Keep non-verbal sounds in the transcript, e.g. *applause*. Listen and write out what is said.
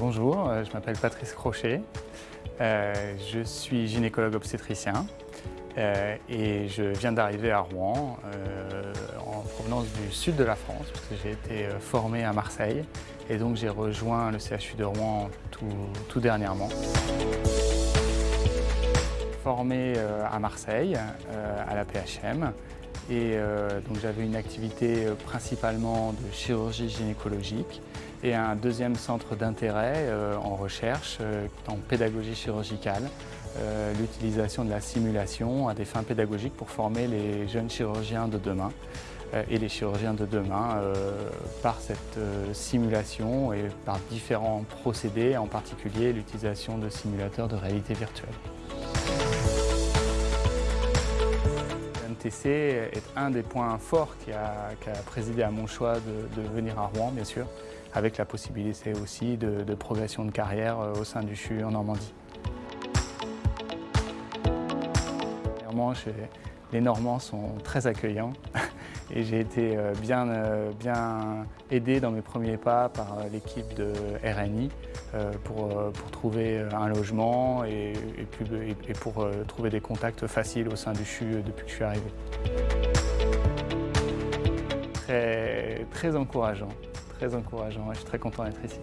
bonjour, je m'appelle Patrice Crochet, je suis gynécologue obstétricien et je viens d'arriver à Rouen en provenance du sud de la France parce que j'ai été formé à Marseille et donc j'ai rejoint le CHU de Rouen tout, dernièrement. Formé à Marseille, à la PHM, et donc j'avais une activité principalement de chirurgie gynécologique et un deuxième centre d'intérêt euh, en recherche euh, en pédagogie chirurgicale, euh, l'utilisation de la simulation à des fins pédagogiques pour former les jeunes chirurgiens de demain et les chirurgiens de demain par cette simulation et par différents procédés, en particulier l'utilisation de simulateurs de réalité virtuelle. Est un des points forts qui a, présidé à mon choix de venir à Rouen, bien sûr avec la possibilité aussi de, progression de carrière euh, au sein du CHU en Normandie. Les Normands sont très accueillants *laughs* et j'ai été euh, bien, euh, bien, aidé dans mes premiers pas par l'équipe de RNI pour, trouver un logement et, et pour trouver des contacts faciles au sein du CHU depuis que je suis arrivé. Très, très encourageant très encourageant et je suis très content d'être ici.